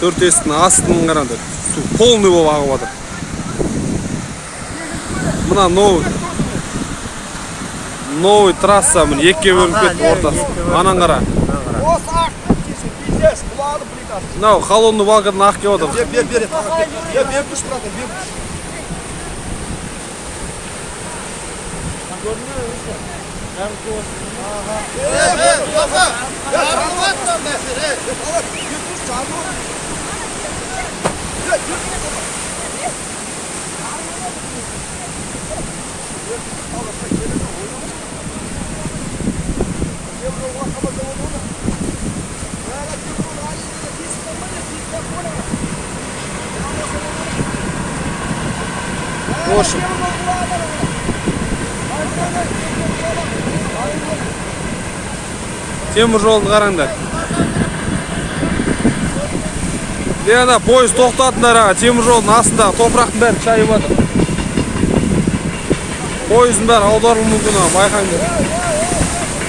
төрт есіктің астын қараңдар су полный болып ағып жатыр мына новый новый трасса міне екіге бөлініп кетті ортасы анан қара мынау холодный балкадан ақ келіп жатыр бер бер бер бер бер бер күш братан бер күш темір жолды қараңдар. Е ана пойыз тоқтатыңдар аға. Темір жолдың астындағы топырақтың бәрі шайып жатыр. Пойыздың бәрі аударылуы мүмкін аға байқаңдар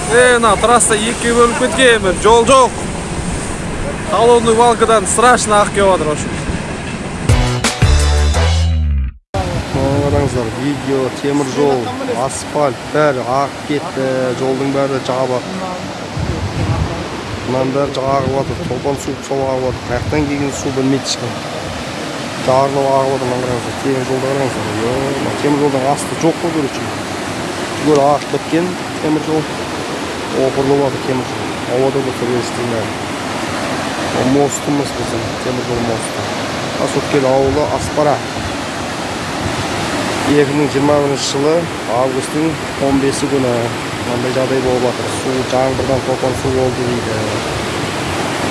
е мына трасса екіге бөлініп кеткен бір жол жоқ. Холодный балкадан страшно ақ келіп жатыр в общем қараңыздар видео темір жол асфальт бәрі ағып кетті жолдың бәрі жабық мынаның бәрі ағып жатыр толған су сол ағып жатыр қай жақтан келген су білмейді ешкім жарылып ағып жатыр мына қараңыздар темір жолды қараңыздар темір жолдың асты жоқ қой короче түгел ағып біткен темір жол. Опырылып жатыр темір жол. Ауада болса бәрі. Мостымыз біздің темір жол мосты. Тасөткел ауылы аспара. Екі мың жиырма бірінші жылы августтың он бесі күні мынандай жағдай болып жатыр. Су жаңбырдан топан су болды дейді.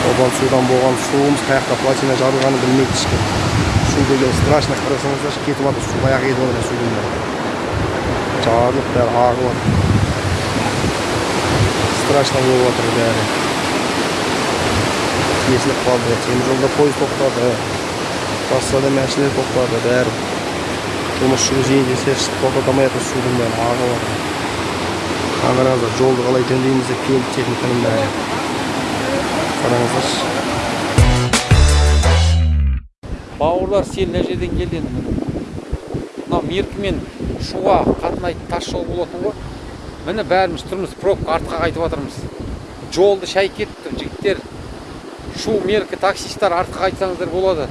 Топан судан болған суымыз қай жақта плотина жарылғанын білмейді ешкім. Су деген страшно қарасаңыздаршы кетіп жатыр. Су баяғы кетіп жатыр судың бәрі жарылып бәрі ағып жатыр страшно болып жатыр бәрі. Тесіліп қалды темір жолда пойыз тоқтады. Трассада машина тоқтады бәрі. Жұмыс жүргізейін десе тоқтата алмай жатыр судың бәрі ағып қараңыздар жолды қалай жөндейміз деп келді техниканың бәрі қараңыздаршы бауырлар сел мына жерден келді енді мынау меркі мен шуға қатынайтын тас жол болатын ғой. Міне бәріміз тұрмыз пробка артқа қайтып жатырмыз жолды шай кетті жігіттер. Шу меркі таксисттар артқа қайтсаңыздар болады.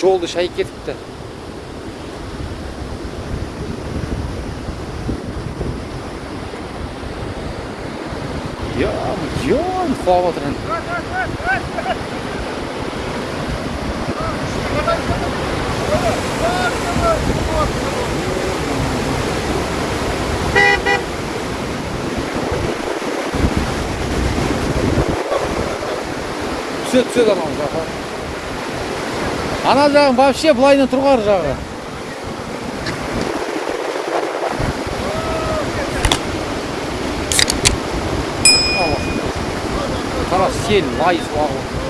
Жолды шай кетіпті. Ё құлап жатыр енді түседі түседі анау жаққа ана жағын вообще былайынан тұрғар жағы. Қара сел лай су ағып